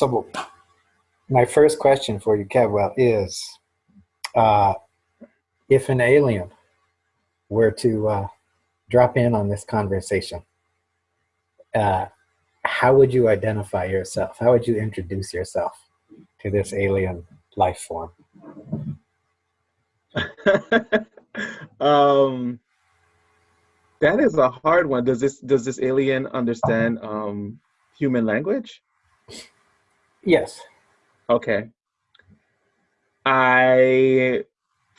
So my first question for you, Cadwell, is uh, if an alien were to uh, drop in on this conversation, uh, how would you identify yourself? How would you introduce yourself to this alien life form? um, that is a hard one. Does this does this alien understand um, human language? Yes. Okay. I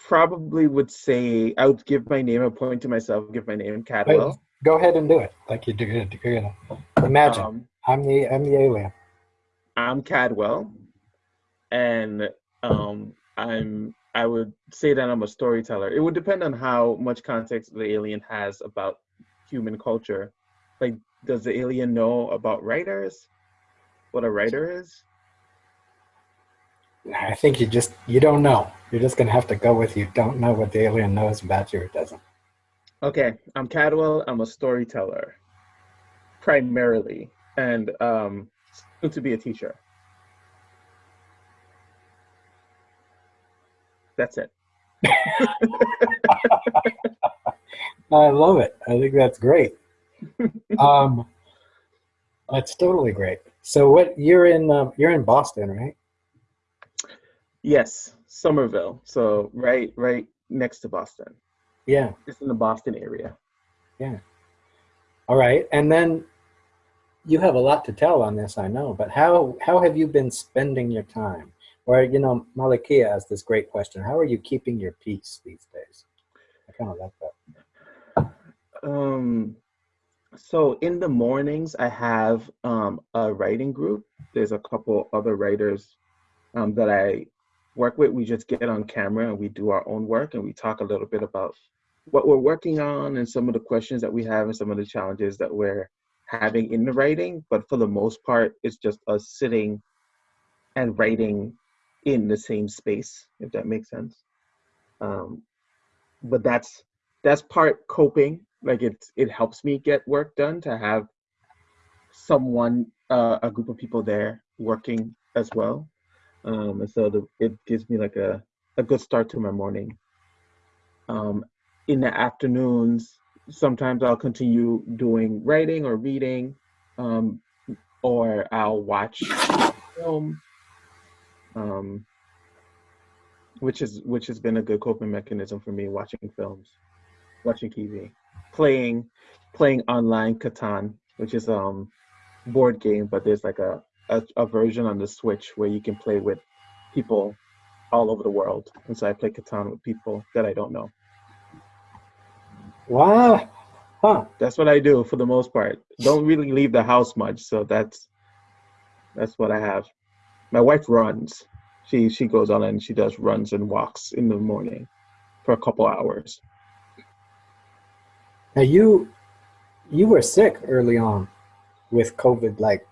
probably would say I would give my name, a point to myself, give my name Cadwell. Go ahead and do it, like you do. You know, imagine um, I'm the I'm the alien. I'm Cadwell, and um, I'm I would say that I'm a storyteller. It would depend on how much context the alien has about human culture. Like, does the alien know about writers? What a writer is? I think you just you don't know. You're just gonna have to go with you don't know what the alien knows about you or doesn't. Okay, I'm Cadwell. I'm a storyteller, primarily, and um, soon to be a teacher. That's it. I love it. I think that's great. um, that's totally great. So, what you're in? Uh, you're in Boston, right? Yes, Somerville. So right, right next to Boston. Yeah. It's in the Boston area. Yeah. All right, and then you have a lot to tell on this, I know. But how how have you been spending your time? Or you know, Malakia asked this great question: How are you keeping your peace these days? I kind of like that. Um, so in the mornings, I have um, a writing group. There's a couple other writers um, that I work with. We just get on camera and we do our own work and we talk a little bit about what we're working on and some of the questions that we have and some of the challenges that we're having in the writing. But for the most part, it's just us sitting and writing in the same space, if that makes sense. Um, but that's that's part coping. Like it it helps me get work done to have someone, uh, a group of people there working as well. Um, and so the, it gives me like a, a good start to my morning. Um, in the afternoons, sometimes I'll continue doing writing or reading, um, or I'll watch film, um, which is which has been a good coping mechanism for me. Watching films, watching TV, playing playing online Catan, which is um board game, but there's like a a, a version on the Switch where you can play with people all over the world. And so I play Catan with people that I don't know. Wow. Huh. That's what I do for the most part. Don't really leave the house much, so that's that's what I have. My wife runs. She she goes on and she does runs and walks in the morning for a couple hours. Now you you were sick early on with COVID like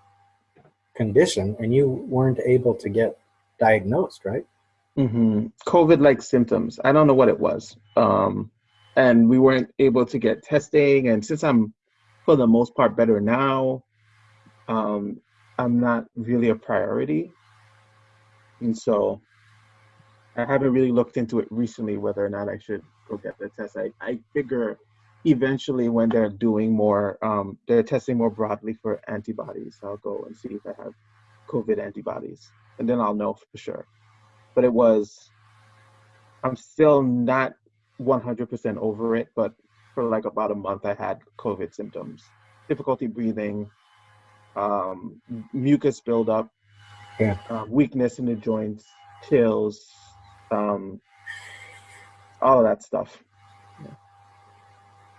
condition and you weren't able to get diagnosed, right? Mm-hmm. COVID-like symptoms. I don't know what it was, um, and we weren't able to get testing. And since I'm, for the most part, better now, um, I'm not really a priority, and so I haven't really looked into it recently whether or not I should go get the test. I, I figure eventually when they're doing more, um, they're testing more broadly for antibodies. I'll go and see if I have COVID antibodies, and then I'll know for sure. But it was, I'm still not 100% over it, but for like about a month, I had COVID symptoms, difficulty breathing, um, mucus buildup, yeah. uh, weakness in the joints, chills, um, all of that stuff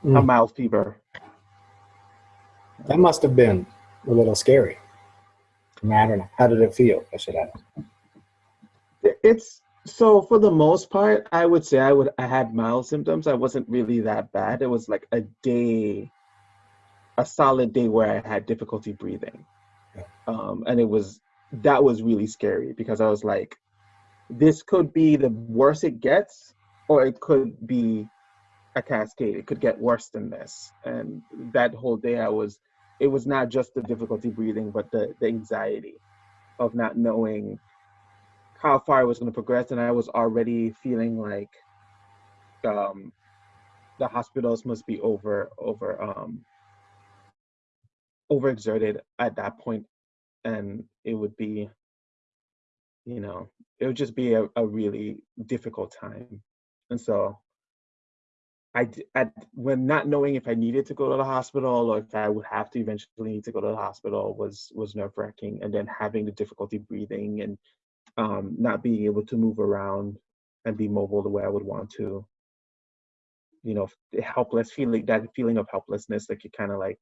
mm. a mild fever. That must have been a little scary. I don't know. How did it feel? I should ask. It's so for the most part, I would say I would I had mild symptoms. I wasn't really that bad. It was like a day, a solid day where I had difficulty breathing, yeah. um, and it was that was really scary because I was like, this could be the worst it gets, or it could be a cascade. It could get worse than this. And that whole day, I was, it was not just the difficulty breathing, but the, the anxiety of not knowing how far it was going to progress, and I was already feeling like um, the hospitals must be over over um, overexerted at that point, and it would be, you know, it would just be a, a really difficult time, and so I, at, when not knowing if I needed to go to the hospital or if I would have to eventually need to go to the hospital was was nerve wracking, and then having the difficulty breathing and um, not being able to move around and be mobile the way I would want to. You know, helpless feeling that feeling of helplessness, like you kind of like,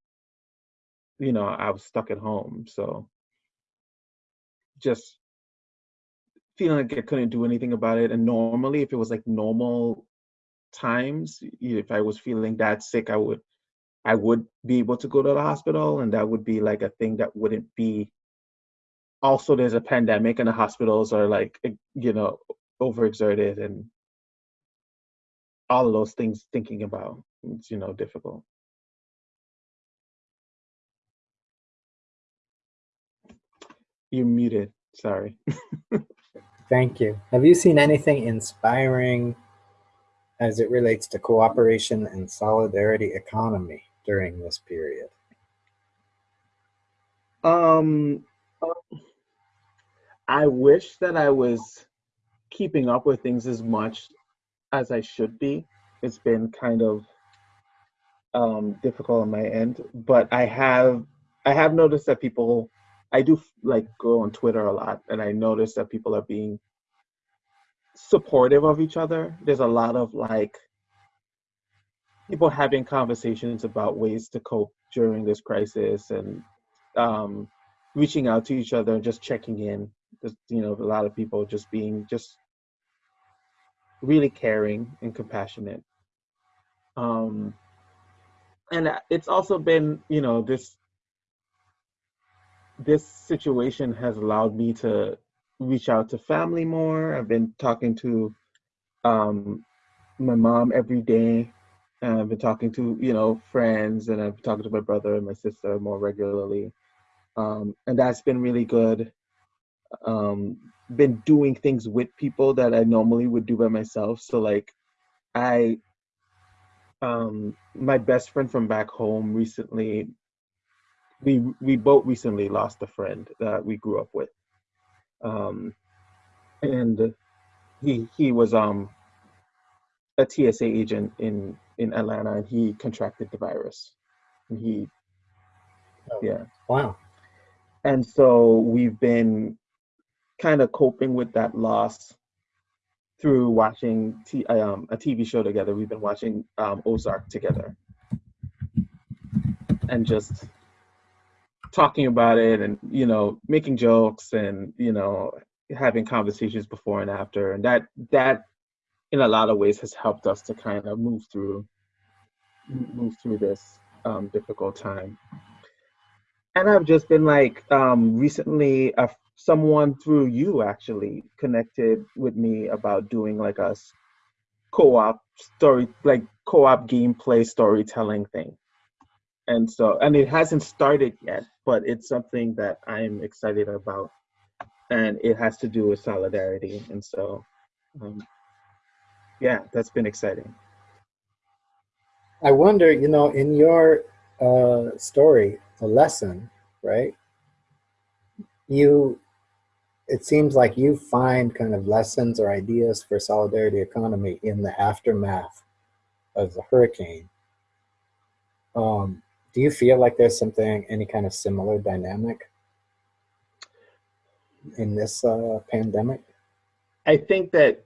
you know, I was stuck at home, so just feeling like I couldn't do anything about it. And normally, if it was like normal times if i was feeling that sick i would i would be able to go to the hospital and that would be like a thing that wouldn't be also there's a pandemic and the hospitals are like you know overexerted and all of those things thinking about it's you know difficult. You're muted. Sorry. Thank you. Have you seen anything inspiring as it relates to cooperation and solidarity economy during this period? um i wish that i was keeping up with things as much as i should be it's been kind of um difficult on my end but i have i have noticed that people i do like go on twitter a lot and i notice that people are being supportive of each other. There's a lot of like people having conversations about ways to cope during this crisis and um reaching out to each other and just checking in. Just you know a lot of people just being just really caring and compassionate. Um and it's also been you know this this situation has allowed me to reach out to family more. I've been talking to um my mom every day. And i've been talking to you know friends and i've been talking to my brother and my sister more regularly. Um and that's been really good. Um been doing things with people that i normally would do by myself. So like i um my best friend from back home recently we we both recently lost a friend that we grew up with um and he he was um a TSA agent in in Atlanta and he contracted the virus and he Oh, yeah Wow. and so we've been kind of coping with that loss through watching t- um, a TV show together. We've been watching um, Ozark together and just talking about it and you know making jokes and you know having conversations before and after. And that that in a lot of ways has helped us to kind of move through move through this um, difficult time. And i've just been like um, recently uh, someone through you actually connected with me about doing like a co-op story like co-op gameplay storytelling thing and so and it hasn't started yet but it's something that i'm excited about and it has to do with solidarity and so um, yeah that's been exciting I wonder, you know, in your uh, story, a lesson, right? You, it seems like you find kind of lessons or ideas for solidarity economy in the aftermath of the hurricane. Um, do you feel like there's something, any kind of similar dynamic in this uh, pandemic? i think that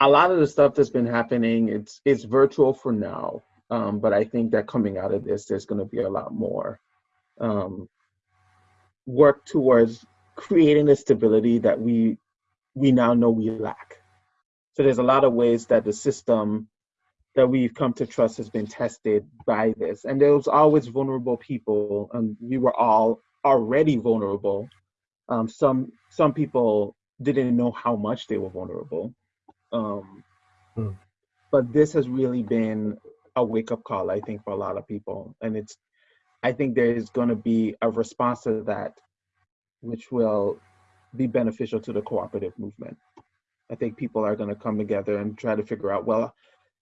a lot of the stuff that's been happening it's it's virtual for now um, but i think that coming out of this there's going to be a lot more um, work towards creating the stability that we we now know we lack so there's a lot of ways that the system that we've come to trust has been tested by this and there was always vulnerable people and we were all already vulnerable um, some some people didn't know how much they were vulnerable um, Hmm. but this has really been a wake-up call i think for a lot of people and it's i think there is going to be a response to that which will be beneficial to the cooperative movement. I think people are going to come together and try to figure out well,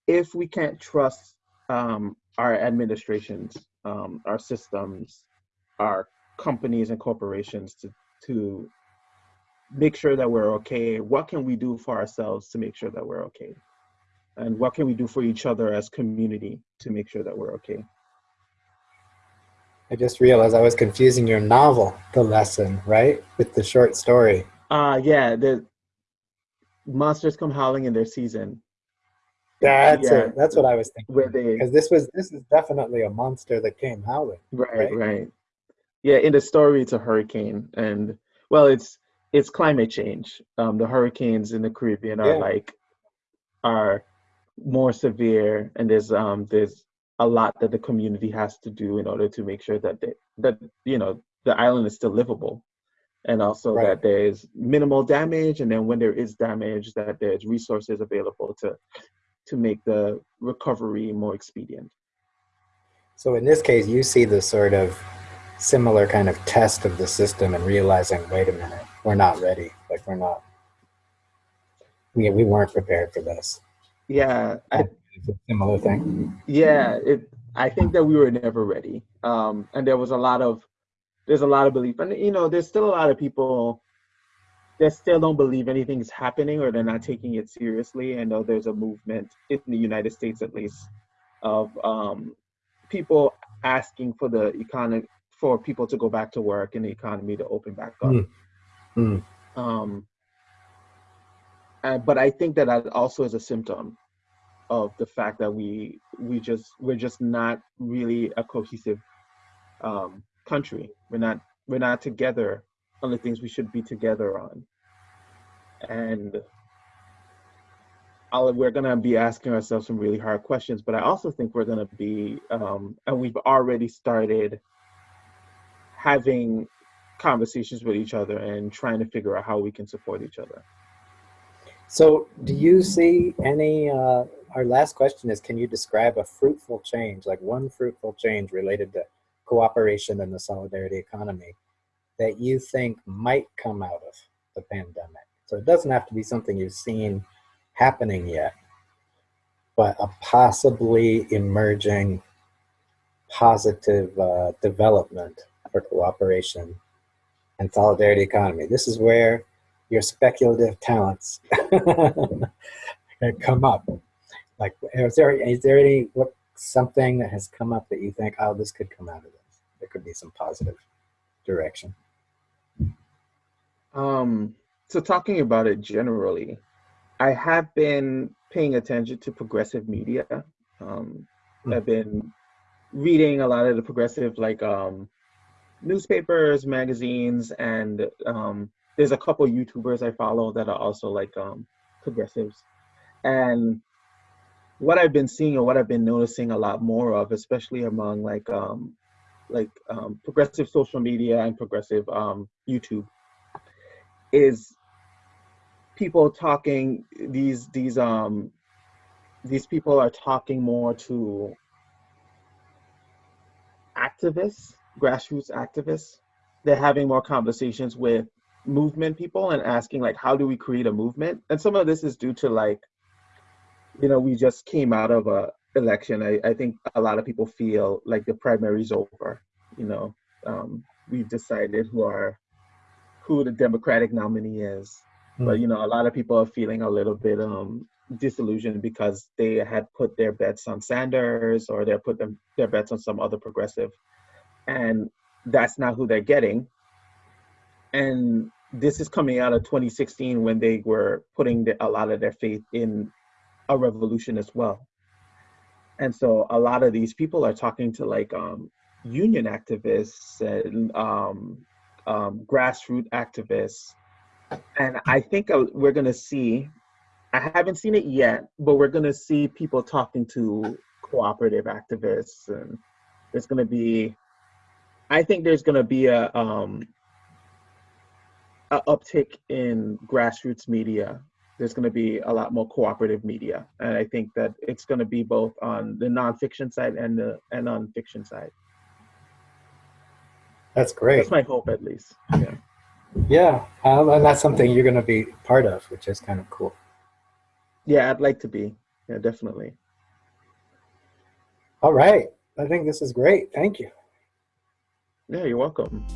if we can't trust um, our administrations, um, our systems, our companies and corporations to, to make sure that we're okay, what can we do for ourselves to make sure that we're okay? And what can we do for each other as community to make sure that we're okay? I just realized I was confusing your novel, The Lesson, right? With the short story. Uh yeah, the monsters come howling in their season. That's Yeah. it. That's what I was thinking. Because this was this is definitely a monster that came howling. right, right? right. Yeah, in the story it's a hurricane and well it's it's climate change. Um the hurricanes in the Caribbean are Yeah. like are more severe and there's um there's a lot that the community has to do in order to make sure that they, that you know the island is still livable and also Right. that there's minimal damage and then when there is damage that there's resources available to to make the recovery more expedient So in this case, you see the sort of similar kind of test of the system and realizing, wait a minute, we're not ready. Like we're not. We we weren't prepared for this. yeah I, It's a similar thing. yeah it i think that we were never ready um and there was a lot of there's a lot of belief and you know there's still a lot of people that still don't believe anything's happening or they're not taking it seriously i know there's a movement in the united states at least of um people asking for the economy for people to go back to work and the economy to open back up Mm. Mm. um and, but i think that that also is a symptom of the fact that we we just we're just not really a cohesive um, country. We're not we're not together on the things we should be together on, and I'll, we're gonna be asking ourselves some really hard questions. But I also think we're gonna be, um, and we've already started having conversations with each other and trying to figure out how we can support each other. So, do you see any? Uh, our last question is: Can you describe a fruitful change, like one fruitful change related to cooperation and the solidarity economy, that you think might come out of the pandemic? So it doesn't have to be something you've seen happening yet, but a possibly emerging positive uh, development for cooperation and solidarity economy. This is where your speculative talents come up. Like, is there is there any what something that has come up that you think, oh, this could come out of this? There could be some positive direction. Um, so talking about it generally, I have been paying attention to progressive media. Um, Hmm. I've been reading a lot of the progressive like um, newspapers, magazines, and um, there's a couple YouTubers I follow that are also like um, progressives. And what I've been seeing and what I've been noticing a lot more of, especially among like um, like um, progressive social media and progressive um, YouTube, is people talking these these um these people are talking more to activists grassroots activists. They're having more conversations with movement people and asking like how do we create a movement? And some of this is due to like you know we just came out of a election. I, I think a lot of people feel like the primary's over you know. Um, we've decided who our who the democratic nominee is. But you know a lot of people are feeling a little bit um disillusioned because they had put their bets on Sanders or they put them their bets on some other progressive. And that's not who they're getting. And this is coming out of 2016 when they were putting the, a lot of their faith in a revolution as well. And so a lot of these people are talking to like um union activists and um, um grassroots activists and I think uh, we're gonna see. I haven't seen it yet, but we're gonna see people talking to cooperative activists, and there's gonna be. I think there's gonna be a um, a uptick in grassroots media. There's gonna be a lot more cooperative media, and I think that it's gonna be both on the nonfiction side and the and on fiction side. That's great. That's my hope, at least. Yeah. Yeah, um, and that's something you're going to be part of, which is kind of cool. Yeah, I'd like to be. Yeah, definitely. All right. I think this is great. Thank you. Yeah, you're welcome.